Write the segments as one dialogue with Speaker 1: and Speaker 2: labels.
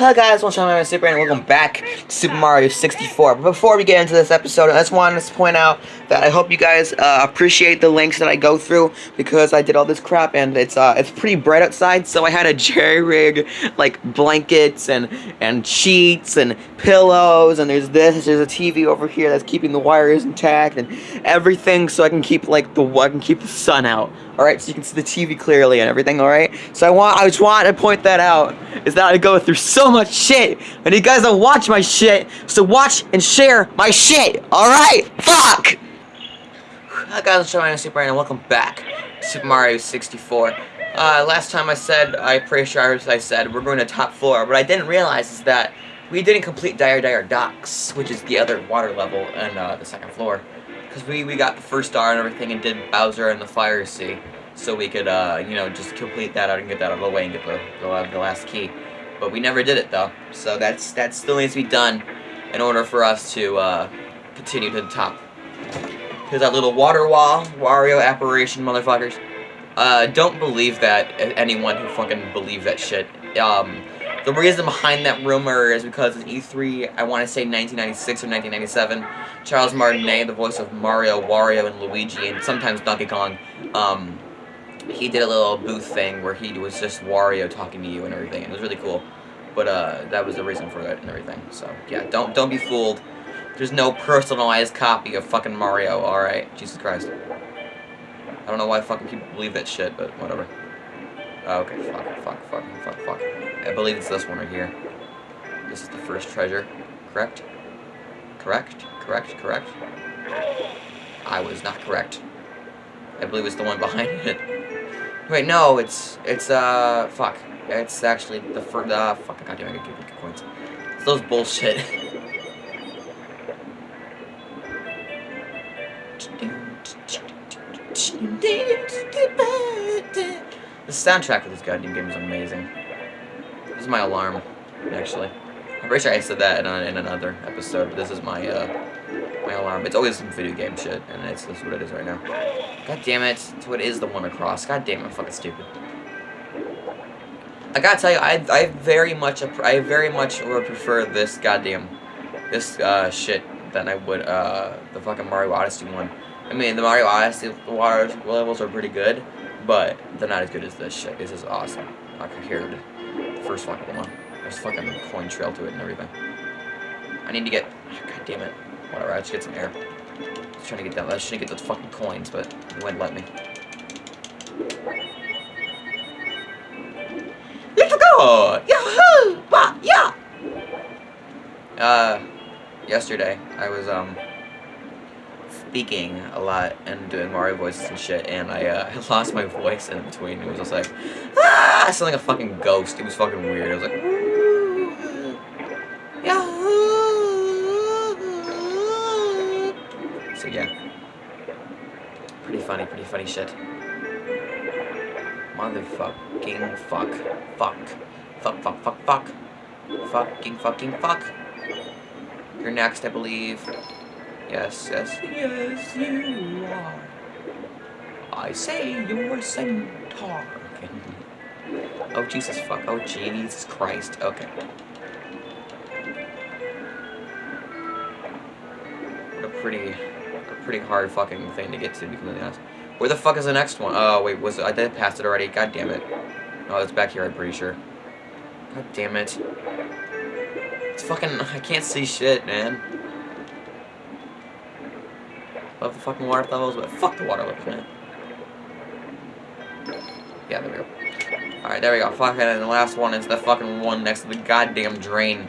Speaker 1: Hello guys, welcome to my Super and welcome back to Super Mario 64. But before we get into this episode, I just wanted to point out that I hope you guys uh, appreciate the links that I go through because I did all this crap and it's uh, it's pretty bright outside, so I had to jerry rig like blankets and and sheets and pillows and there's this, there's a TV over here that's keeping the wires intact and everything so I can keep like the I can keep the sun out. All right, so you can see the TV clearly and everything. All right, so I want I just want to point that out is that I go through so much shit and you guys don't watch my shit, so watch and share my shit. All right, fuck. Hi guys, I'm Super and welcome back to Super Mario 64. Uh, last time I said, I'm pretty sure I said we're going to top floor. What I didn't realize is that we didn't complete Dire Dire Docks, which is the other water level and uh, the second floor. Because we, we got the first star and everything and did Bowser and the Fire Sea. So we could, uh, you know, just complete that out and get that out of the way and get the, the, the last key. But we never did it, though. So that's that still needs to be done in order for us to uh, continue to the top. Here's that little water wall, Wario apparition, motherfuckers. Uh, don't believe that, anyone who fucking believe that shit. Um, the reason behind that rumor is because in E3, I want to say 1996 or 1997, Charles Martinet, the voice of Mario, Wario, and Luigi, and sometimes Donkey Kong, um, he did a little booth thing where he was just Wario talking to you and everything. It was really cool. But uh, that was the reason for it and everything. So yeah, don't don't be fooled. There's no personalized copy of fucking Mario. All right, Jesus Christ. I don't know why fucking people believe that shit, but whatever. Oh, okay, fuck, fuck, fuck, fuck, fuck. I believe it's this one right here. This is the first treasure, correct? Correct? Correct? Correct? I was not correct. I believe it's the one behind it. Wait, no, it's, it's, uh, fuck. It's actually the first, uh, fuck, goddamn, I gotta you points. It's those bullshit. The soundtrack for this goddamn game is amazing. This is my alarm, actually. I'm pretty sure I said that in, a, in another episode, but this is my, uh, my alarm. It's always some video game shit, and it's, this is what it is right now. God damn it. So it is the one across. God damn it, fucking stupid. I gotta tell you, I, I very much, I very much would prefer this goddamn, this, uh, shit than I would, uh, the fucking Mario Odyssey one. I mean, the Mario Odyssey water levels are pretty good, but they're not as good as this shit. This is awesome. I hear the first fucking one. There's fucking coin trail to it and everything. I need to get, god damn it. Whatever, I just get some air. Just trying to get that, I was trying to get those fucking coins, but he wouldn't let me. Let's go! Yahoo! Yeah! Uh, yesterday, I was, um, speaking a lot and doing Mario voices and shit, and I, uh, I lost my voice in between. It was just like, ah! I sounded like a fucking ghost. It was fucking weird. I was like, Yeah. Pretty funny, pretty funny shit. Motherfucking fuck. Fuck. Fuck, fuck, fuck, fuck. Fucking, fucking, fuck. You're next, I believe. Yes, yes, yes, you are. I say you're a centaur. Okay. Oh, Jesus fuck. Oh, Jesus Christ. Okay. What a pretty, pretty hard fucking thing to get to, to be completely honest. Where the fuck is the next one? Oh, wait, was I did pass it already. God damn it. Oh, it's back here, I'm pretty sure. God damn it. It's fucking, I can't see shit, man. Love the fucking water levels, but fuck the water levels, man. Yeah, there we go. Alright, there we go. Fuck it, and the last one is the fucking one next to the goddamn drain.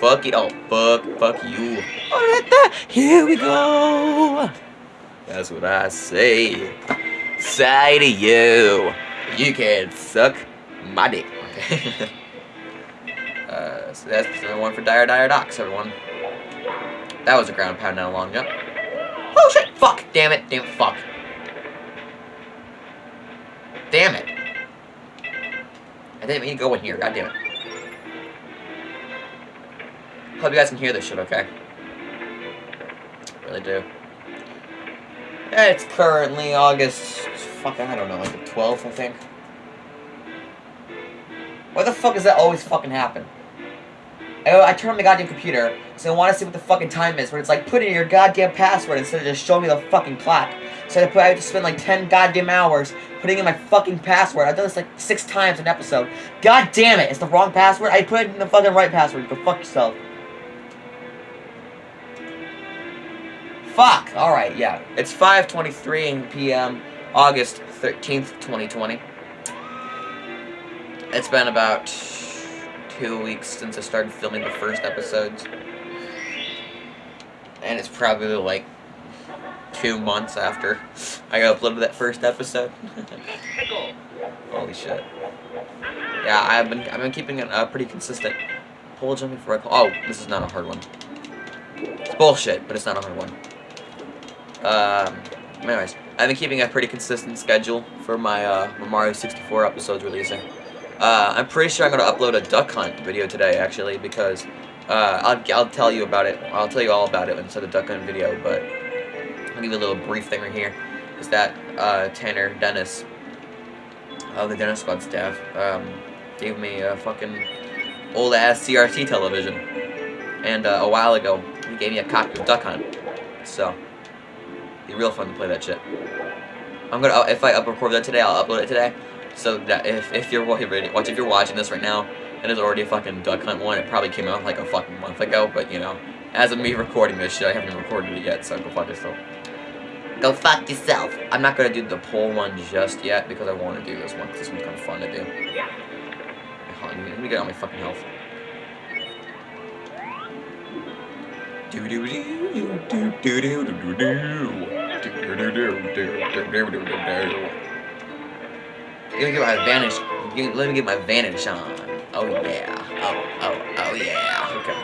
Speaker 1: fuck it, oh, fuck, fuck you. Here we go. That's what I say. Say to you, you can suck my dick. Okay. uh. that's the one for Dire Dire Docks, everyone. That was a ground pound not long ago. Oh shit! Fuck! Damn it! Damn it! Fuck! Damn it! I didn't mean to go in here. God damn it. Hope you guys can hear this shit, okay? Really do. Yeah, it's currently August. Fuck, I don't know, like the 12th, I think. Why the fuck does that always fucking happen? I, I turn on my goddamn computer, so I want to see what the fucking time is, but it's like, put in your goddamn password instead of just showing me the fucking clock. So I, I have to spend like 10 goddamn hours putting in my fucking password. I've done this like six times an episode. God damn it, it's the wrong password. I put in the fucking right password. Go fuck yourself. Fuck! Alright, yeah. It's 5.23 p.m., August 13th, 2020. It's been about two weeks since I started filming the first episodes. And it's probably like two months after I uploaded that first episode. Holy shit. Yeah, I've been I've been keeping it uh, pretty consistent. Pole jumping for a Oh, this is not a hard one. It's bullshit, but it's not a hard one. Um, anyways, I've been keeping a pretty consistent schedule for my uh, Mario 64 episodes releasing. Uh, I'm pretty sure I'm going to upload a duck hunt video today, actually, because uh, I'll, I'll tell you about it. I'll tell you all about it inside the duck hunt video, but I'll give you a little brief thing right here. Is that uh, Tanner Dennis of the Dennis Squad staff um, gave me a fucking old-ass CRT television. And uh, a while ago, he gave me a copy of Duck Hunt. So, be real fun to play that shit. I'm gonna, uh, if I record that today, I'll upload it today. So that if, if you're watching, if you're watching this right now, and there's already a fucking Duck Hunt one, it probably came out like a fucking month ago, but you know, as of me recording this shit, I haven't even recorded it yet, so go fuck yourself. Go fuck yourself. I'm not gonna do the pole one just yet, because I want to do this one, because this one's kind of fun to do. On, let me get on my fucking health. Do do do do do do do do you're gonna get my advantage. Gonna, let me get my advantage on. Oh yeah. Oh oh oh yeah. Okay.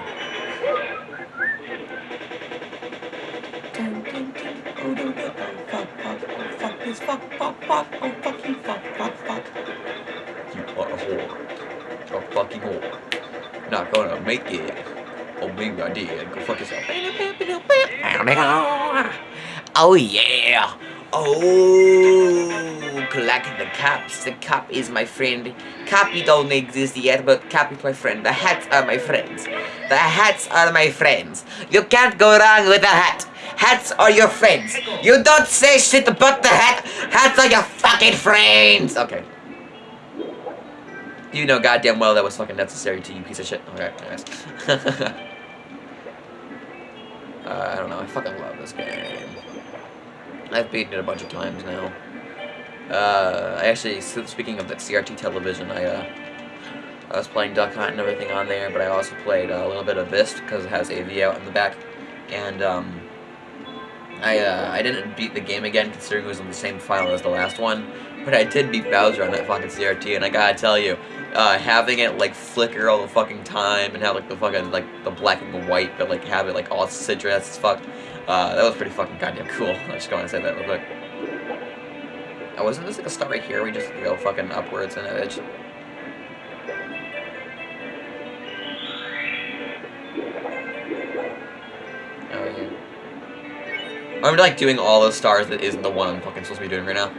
Speaker 1: Fuck this. Fuck fuck fuck. Oh fucking fuck fuck fuck. You are a whore. You're a fucking whore. Not gonna make it. Oh baby, I did. Go fuck yourself. Oh yeah. Oh, collect the caps. The cap is my friend. Cappy don't exist yet, but cap is my friend. The hats are my friends. The hats are my friends. You can't go wrong with a hat. Hats are your friends. You don't say shit about the hat. Hats are your fucking friends. Okay. You know goddamn well that was fucking necessary to you piece of shit. Okay, uh, I don't know. I fucking love this game. I've beaten it a bunch of times now. Uh, I actually, speaking of that CRT television, I, uh, I was playing Duck Hunt and everything on there, but I also played uh, a little bit of Vist, because it has AV out in the back, and, um, I, uh, I didn't beat the game again, considering it was in the same file as the last one, but I did beat Bowser on that fucking CRT, and I gotta tell you, uh, having it, like, flicker all the fucking time, and have, like, the fucking, like, the black and the white, but, like, have it, like, all citrus as fuck, uh, that was pretty fucking goddamn cool. I just going to say that real quick. Oh, wasn't this like a start right here? We just go fucking upwards and edge. Oh yeah. I'm like doing all those stars that isn't the one I'm fucking supposed to be doing right now.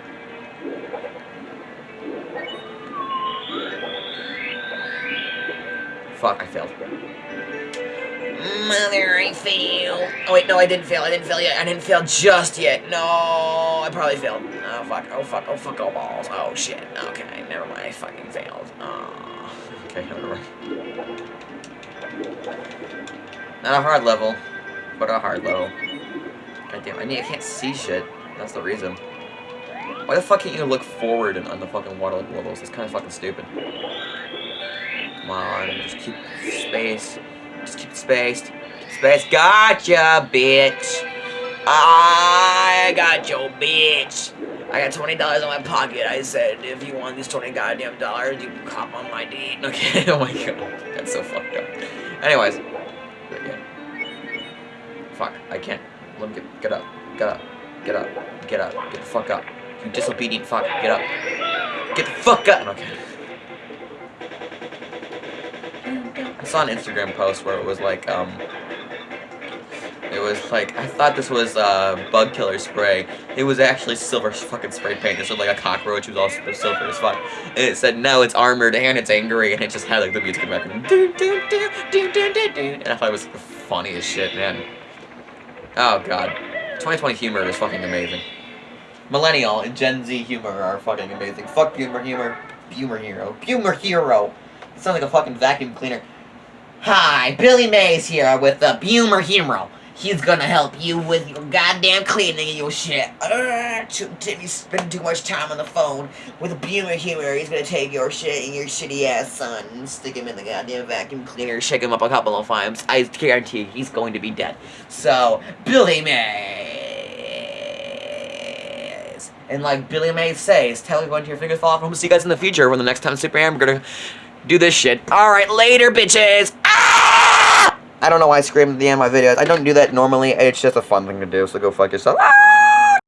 Speaker 1: Fuck, I failed. Mother, I failed. Oh wait, no, I didn't fail. I didn't fail yet. I didn't fail just yet. No, I probably failed. Oh fuck. Oh fuck. Oh fuck. Oh balls. Oh shit. Okay, never mind. I fucking failed. Oh. Okay, never mind. Not a hard level, but a hard level. God damn. I mean, I can't see shit. That's the reason. Why the fuck can't you look forward on the fucking water levels? It's kind of fucking stupid. Come on, just keep space. Just keep it spaced. Spaced. Gotcha, bitch. I got your bitch. I got $20 in my pocket. I said, if you want these 20 goddamn dollars, you cop on my deed. Okay, oh my god. That's so fucked up. Anyways. Fuck, I can't. Let me get, get up. Get up. Get up. Get up. Get the fuck up. You disobedient fuck. Get up. Get the fuck up! Okay. Saw an Instagram post where it was like, um, it was like, I thought this was uh, bug killer spray. It was actually silver fucking spray paint. This was like a cockroach. It was also silver as fuck. And it said, no, it's armored and it's angry. And it just had like the music in the background. And I thought it was the funniest shit, man. Oh, God. 2020 humor is fucking amazing. Millennial and Gen Z humor are fucking amazing. Fuck humor, humor. Humor hero. Humor hero. It sounds like a fucking vacuum cleaner. Hi, Billy Mays here with the Bumer Hero. He's gonna help you with your goddamn cleaning of your shit. Uh, too, you spend too much time on the phone with a Bumer Humor. He's gonna take your shit and your shitty ass son and stick him in the goddamn vacuum cleaner, shake him up a couple of times. I guarantee he's going to be dead. So, Billy Mays. And like Billy Mays says, tell everyone to your fingers fall off. I'm gonna see you guys in the future when the next time Super Am, gonna do this shit. Alright, later, bitches! I don't know why I scream at the end of my videos. I don't do that normally. It's just a fun thing to do, so go fuck yourself. Ah!